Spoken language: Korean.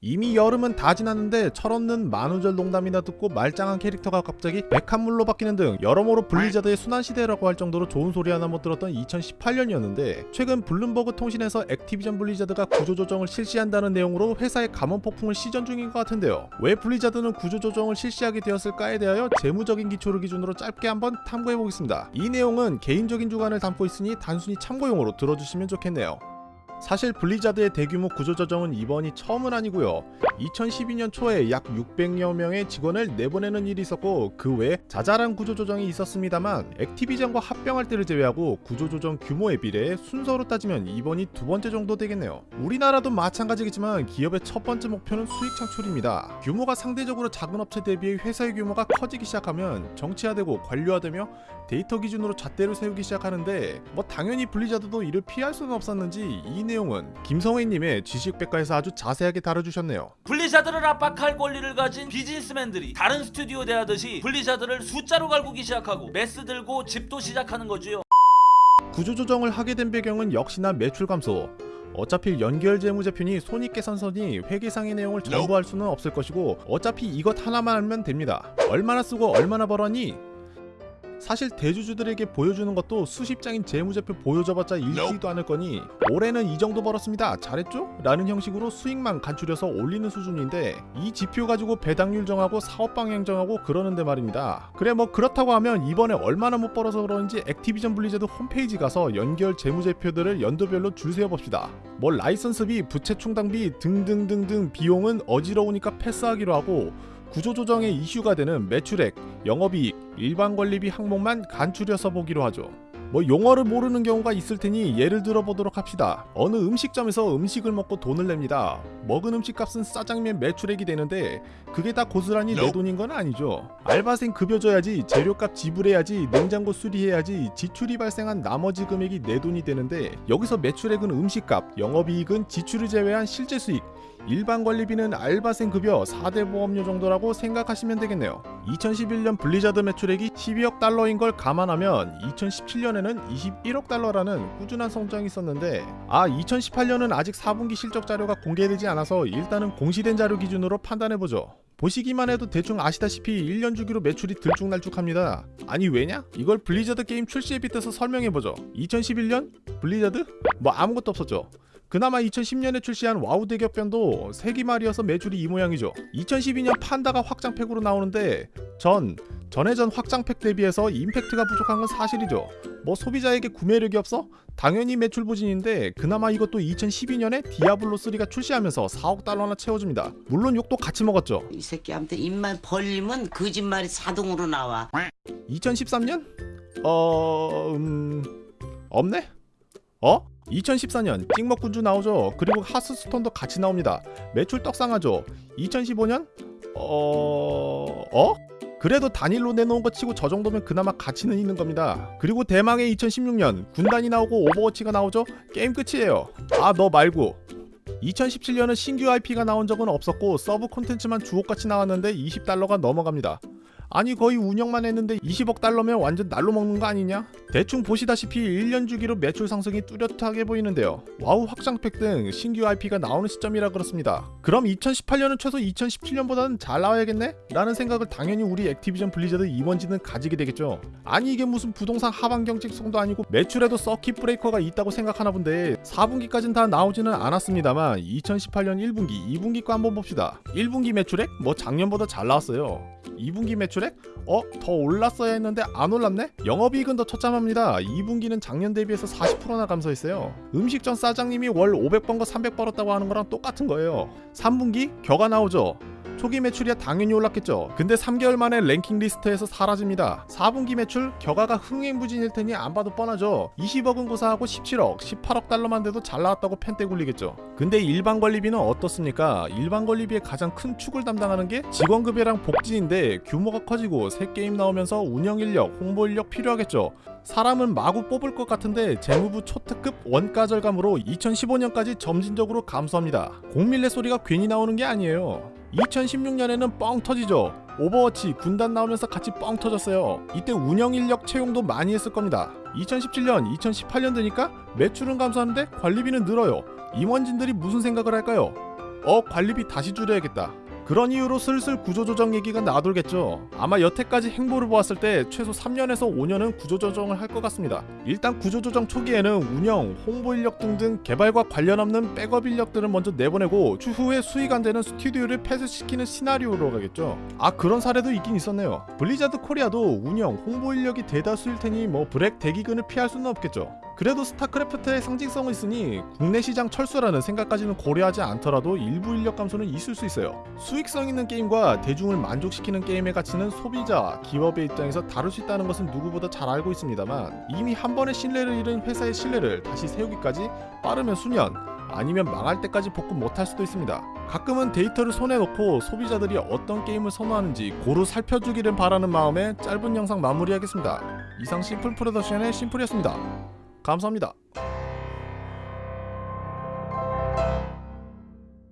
이미 여름은 다 지났는데 철없는 만우절 농담이나 듣고 말짱한 캐릭터가 갑자기 백합물로 바뀌는 등 여러모로 블리자드의 수난시대라고 할 정도로 좋은 소리 하나 못 들었던 2018년이었는데 최근 블룸버그 통신에서 액티비전 블리자드가 구조조정을 실시한다는 내용으로 회사의 감원폭풍을 시전 중인 것 같은데요. 왜 블리자드는 구조조정을 실시하게 되었을까에 대하여 재무적인 기초를 기준으로 짧게 한번 탐구해보겠습니다. 이 내용은 개인적인 주관을 담고 있으니 단순히 참고용으로 들어주시면 좋겠네요 사실 블리자드의 대규모 구조조정은 이번이 처음은 아니고요. 2012년 초에 약 600여 명의 직원을 내보내는 일이 있었고 그 외에 자잘한 구조조정이 있었습니다만 액티비전과 합병할 때를 제외하고 구조조정 규모에 비례해 순서로 따지면 이번이 두 번째 정도 되겠네요. 우리나라도 마찬가지겠지만 기업의 첫 번째 목표는 수익 창출입니다. 규모가 상대적으로 작은 업체 대비해 회사의 규모가 커지기 시작하면 정치화되고 관료화되며 데이터 기준으로 잣대를 세우기 시작하는데 뭐 당연히 블리자드도 이를 피할 수는 없었는지 이 내용은 김성회님의 지식백과에서 아주 자세하게 다뤄주셨네요. 블리자드를 압박할 권리를 가진 비즈니스맨들이 다른 스튜디오 대하듯이 블리자드를 숫자로 갈구기 시작하고 메스 들고 집도 시작하는 거지요. 구조조정을 하게 된 배경은 역시나 매출 감소. 어차피 연결 재무제표니 손익계산서니 회계상의 내용을 전부 할 수는 없을 것이고 어차피 이것 하나만 알면 됩니다. 얼마나 쓰고 얼마나 벌었니? 사실 대주주들에게 보여주는 것도 수십 장인 재무제표 보여줘봤자 읽지도 않을 거니 올해는 이 정도 벌었습니다. 잘했죠? 라는 형식으로 수익만 간추려서 올리는 수준인데 이 지표 가지고 배당률 정하고 사업 방향 정하고 그러는데 말입니다. 그래 뭐 그렇다고 하면 이번에 얼마나 못 벌어서 그런지 액티비전 블리자드 홈페이지 가서 연결 재무제표들을 연도별로 줄 세어봅시다. 뭐 라이선스비, 부채 충당비 등등등등 비용은 어지러우니까 패스하기로 하고 구조조정의 이슈가 되는 매출액, 영업이익, 일반관리비 항목만 간추려서 보기로 하죠. 뭐 용어를 모르는 경우가 있을 테니 예를 들어 보도록 합시다. 어느 음식점에서 음식을 먹고 돈을 냅니다. 먹은 음식값은 짜장면 매출액이 되는데 그게 다 고스란히 내 돈인 건 아니죠. 알바생 급여 줘야지, 재료값 지불해야지, 냉장고 수리해야지, 지출이 발생한 나머지 금액이 내 돈이 되는데 여기서 매출액은 음식값, 영업이익은 지출을 제외한 실제 수익, 일반 관리비는 알바생 급여 4대 보험료 정도라고 생각하시면 되겠네요. 2011년 블리자드 매출액이 12억 달러인 걸 감안하면 2017년에 는 21억 달러라는 꾸준한 성장이 있었는데 아 2018년은 아직 4분기 실적 자료가 공개되지 않아서 일단은 공시된 자료 기준으로 판단해보죠. 보시기만 해도 대충 아시다시피 1년 주기로 매출이 들쭉날쭉합니다. 아니 왜냐? 이걸 블리자드 게임 출시에 빗대서 설명해보죠. 2011년? 블리자드? 뭐 아무것도 없었죠. 그나마 2010년에 출시한 와우 대격변도 세기 말이어서 매출이 이 모양이죠. 2012년 판다가 확장팩으로 나오는데 전 전해전 확장팩 대비해서 임팩트가 부족한 건 사실이죠. 뭐 소비자에게 구매력이 없어? 당연히 매출 부진인데 그나마 이것도 2012년에 디아블로 3가 출시하면서 4억 달러나 채워줍니다. 물론 욕도 같이 먹었죠. 이 새끼한테 입만 벌리면 거짓말이 자동으로 나와. 2013년? 어... 음... 없네? 어? 2014년 찍먹군주 나오죠. 그리고 하스스톤도 같이 나옵니다. 매출 떡상하죠. 2015년? 어... 어? 그래도 단일로 내놓은 거 치고 저 정도면 그나마 가치는 있는 겁니다. 그리고 대망의 2016년 군단이 나오고 오버워치가 나오죠. 게임 끝이에요. 아 너 말고 2017년은 신규 IP가 나온 적은 없었고 서브 콘텐츠만 주옥같이 나왔는데 20달러가 넘어갑니다. 아니 거의 운영만 했는데 20억 달러면 완전 날로 먹는 거 아니냐? 대충 보시다시피 1년 주기로 매출 상승이 뚜렷하게 보이는데요. 와우 확장팩 등 신규 IP가 나오는 시점이라 그렇습니다. 그럼 2018년은 최소 2017년보다는 잘 나와야겠네? 라는 생각을 당연히 우리 액티비전 블리자드 임원진은 가지게 되겠죠. 아니 이게 무슨 부동산 하방 경직성도 아니고 매출에도 서킷 브레이커가 있다고 생각하나 본데 4분기까지는 다 나오지는 않았습니다만 2018년 1분기, 2분기 거 한번 봅시다. 1분기 매출액? 뭐 작년보다 잘 나왔어요. 2분기 매출 액? 어? 더 올랐어야 했는데 안 올랐네? 영업이익은 더 처참합니다. 2분기는 작년 대비해서 40%나 감소했어요. 음식점 사장님이 월 500번 거300 벌었다고 하는 거랑 똑같은 거예요. 3분기 격아 나오죠. 초기 매출이야 당연히 올랐겠죠. 근데 3개월 만에 랭킹 리스트에서 사라집니다. 4분기 매출 격아가 흥행부진일 테니 안 봐도 뻔하죠. 20억은 고사하고 17억, 18억 달러만 돼도 잘 나왔다고 펜대 굴리겠죠. 근데 일반 관리비는 어떻습니까? 일반 관리비의 가장 큰 축을 담당하는 게 직원급여랑 복지인데 규모가 커지고 새 게임 나오면서 운영 인력, 홍보 인력 필요하겠죠. 사람은 마구 뽑을 것 같은데 재무부 초특급 원가 절감으로 2015년까지 점진적으로 감소합니다. 공밀레 소리가 괜히 나오는 게 아니에요. 2016년에는 뻥 터지죠. 오버워치 군단 나오면서 같이 뻥 터졌어요. 이때 운영 인력 채용도 많이 했을 겁니다. 2017년, 2018년 되니까 매출은 감소하는데 관리비는 늘어요. 임원진들이 무슨 생각을 할까요? 어 관리비 다시 줄여야겠다. 그런 이유로 슬슬 구조조정 얘기가 나돌겠죠. 아마 여태까지 행보를 보았을 때 최소 3년에서 5년은 구조조정을 할 것 같습니다. 일단 구조조정 초기에는 운영, 홍보 인력 등등 개발과 관련 없는 백업 인력들을 먼저 내보내고 추후에 수익 안 되는 스튜디오를 폐쇄시키는 시나리오로 가겠죠. 아 그런 사례도 있긴 있었네요. 블리자드 코리아도 운영, 홍보 인력이 대다수일 테니 뭐 브렉 대기근을 피할 수는 없겠죠. 그래도 스타크래프트의 상징성이 있으니 국내 시장 철수라는 생각까지는 고려하지 않더라도 일부 인력 감소는 있을 수 있어요. 수익성 있는 게임과 대중을 만족시키는 게임의 가치는 소비자, 기업의 입장에서 다를 수 있다는 것은 누구보다 잘 알고 있습니다만 이미 한 번의 신뢰를 잃은 회사의 신뢰를 다시 세우기까지 빠르면 수년, 아니면 망할 때까지 복구 못할 수도 있습니다. 가끔은 데이터를 손에 놓고 소비자들이 어떤 게임을 선호하는지 고루 살펴주기를 바라는 마음에 짧은 영상 마무리하겠습니다. 이상 심플 프로덕션의 심플이었습니다. 감사합니다.